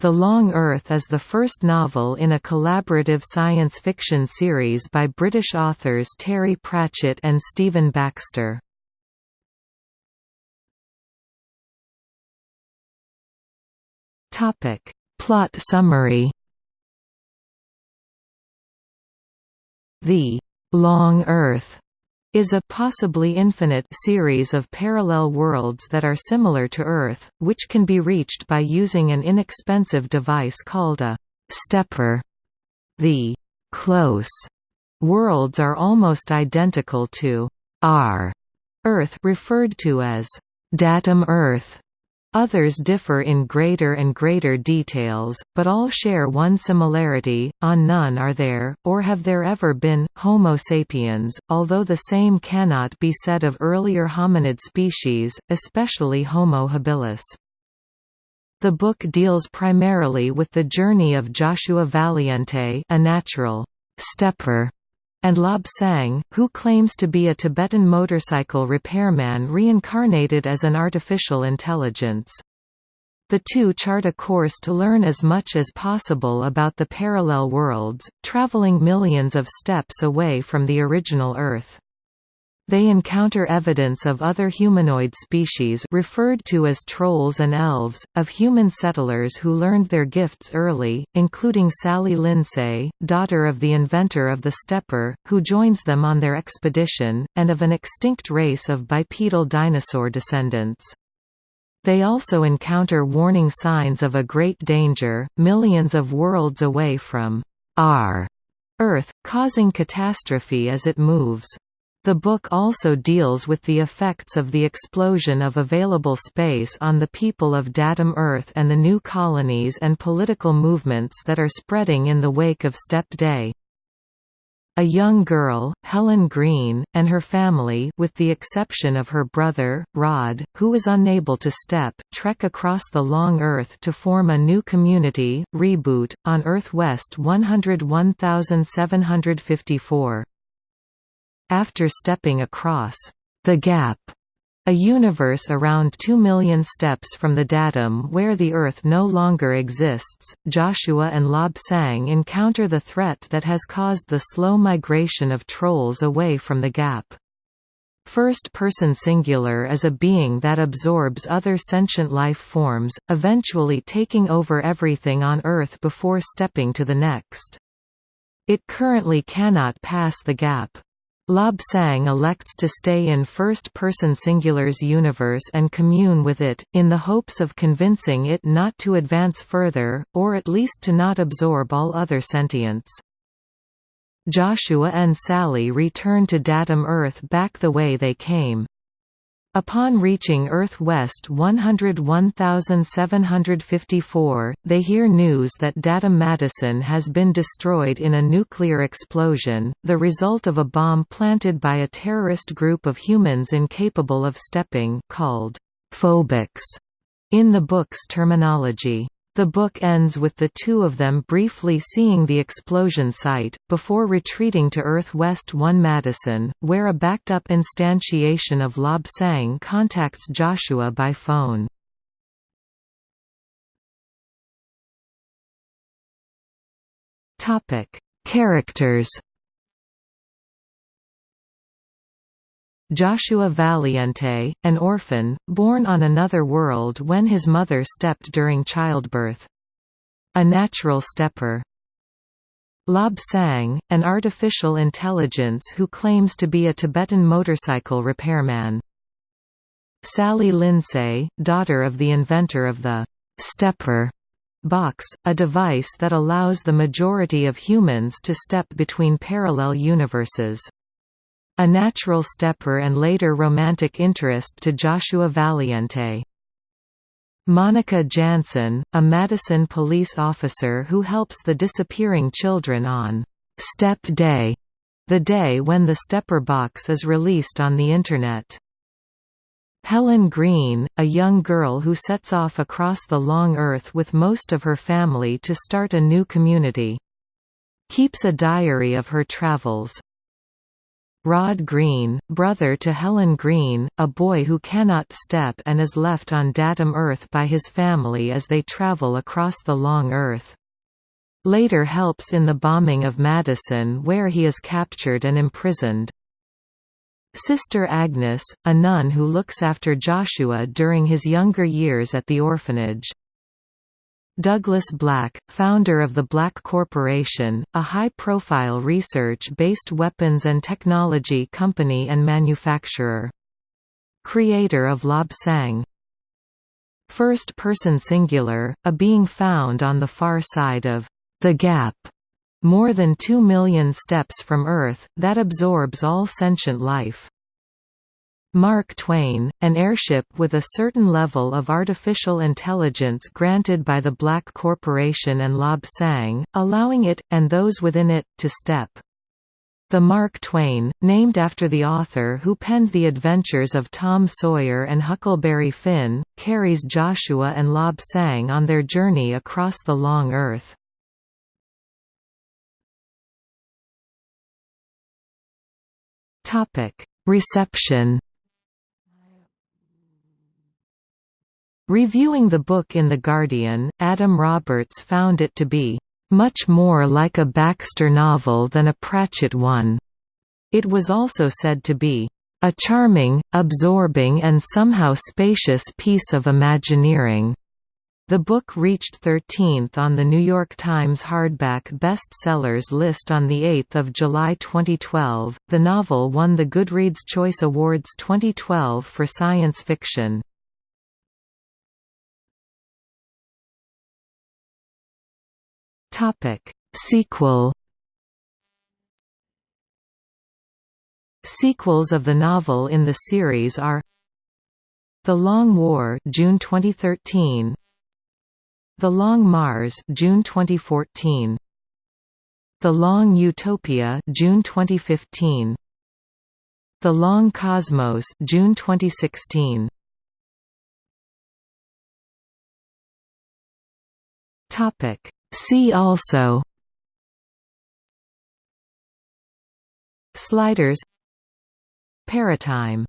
The Long Earth is the first novel in a collaborative science fiction series by British authors Terry Pratchett and Stephen Baxter. Plot summary The Long Earth is a possibly infinite series of parallel worlds that are similar to Earth, which can be reached by using an inexpensive device called a stepper. The close worlds are almost identical to our Earth referred to as datum Earth Others differ in greater and greater details, but all share one similarity, on none are there, or have there ever been, Homo sapiens, although the same cannot be said of earlier hominid species, especially Homo habilis. The book deals primarily with the journey of Joshua Valiente a natural stepper and Lobsang, who claims to be a Tibetan motorcycle repairman reincarnated as an artificial intelligence. The two chart a course to learn as much as possible about the parallel worlds, traveling millions of steps away from the original Earth. They encounter evidence of other humanoid species referred to as trolls and elves, of human settlers who learned their gifts early, including Sally Linsay, daughter of the inventor of the stepper, who joins them on their expedition, and of an extinct race of bipedal dinosaur descendants. They also encounter warning signs of a great danger, millions of worlds away from our Earth, causing catastrophe as it moves. The book also deals with the effects of the explosion of available space on the people of Datum Earth and the new colonies and political movements that are spreading in the wake of Step Day. A young girl, Helen Green, and her family with the exception of her brother, Rod, who is unable to step, trek across the long Earth to form a new community, Reboot, on Earth West 101754. After stepping across the gap a universe around 2 million steps from the datum where the Earth no longer exists, Joshua and Lobsang encounter the threat that has caused the slow migration of trolls away from the gap. First-person singular is a being that absorbs other sentient life forms, eventually taking over everything on Earth before stepping to the next. It currently cannot pass the gap. Lobsang elects to stay in first-person Singular's universe and commune with it, in the hopes of convincing it not to advance further, or at least to not absorb all other sentience. Joshua and Sally return to Datum Earth back the way they came. Upon reaching Earth West 101754, they hear news that Datum Madison has been destroyed in a nuclear explosion, the result of a bomb planted by a terrorist group of humans incapable of stepping called phobics in the book's terminology. The book ends with the two of them briefly seeing the explosion site, before retreating to Earth West 1 Madison, where a backed-up instantiation of Lobsang contacts Joshua by phone. Characters Joshua Valiente, an orphan, born on another world when his mother stepped during childbirth. A natural stepper. Lobsang, an artificial intelligence who claims to be a Tibetan motorcycle repairman. Sally Linsay, daughter of the inventor of the «stepper» box, a device that allows the majority of humans to step between parallel universes. A natural stepper and later romantic interest to Joshua Valiente. Monica Jansson, a Madison police officer who helps the disappearing children on Step Day, the day when the stepper box is released on the Internet. Helen Green, a young girl who sets off across the long earth with most of her family to start a new community. Keeps a diary of her travels. Rod Green, brother to Helen Green, a boy who cannot step and is left on Datum Earth by his family as they travel across the Long Earth. Later helps in the bombing of Madison where he is captured and imprisoned. Sister Agnes, a nun who looks after Joshua during his younger years at the orphanage. Douglas Black, founder of the Black Corporation, a high-profile research-based weapons and technology company and manufacturer. Creator of Lobsang. First person singular, a being found on the far side of the Gap more than 2 million steps from Earth, that absorbs all sentient life. Mark Twain, an airship with a certain level of artificial intelligence granted by the Black Corporation and Lobsang, allowing it, and those within it, to step. The Mark Twain, named after the author who penned the adventures of Tom Sawyer and Huckleberry Finn, carries Joshua and Lobsang on their journey across the long Earth. Reception. Reviewing the book in The Guardian, Adam Roberts found it to be much more like a Baxter novel than a Pratchett one. It was also said to be a charming, absorbing and somehow spacious piece of Imagineering. The book reached 13th on the New York Times hardback bestsellers list on 8 July 2012. The novel won the Goodreads Choice Awards 2012 for science fiction. Topic: Sequel. Sequels of the novel in the series are The Long War, June 2013. The Long Mars June 2014 The Long Utopia June 2015 The Long Cosmos June 2016 Topic See also. Sliders. Paratime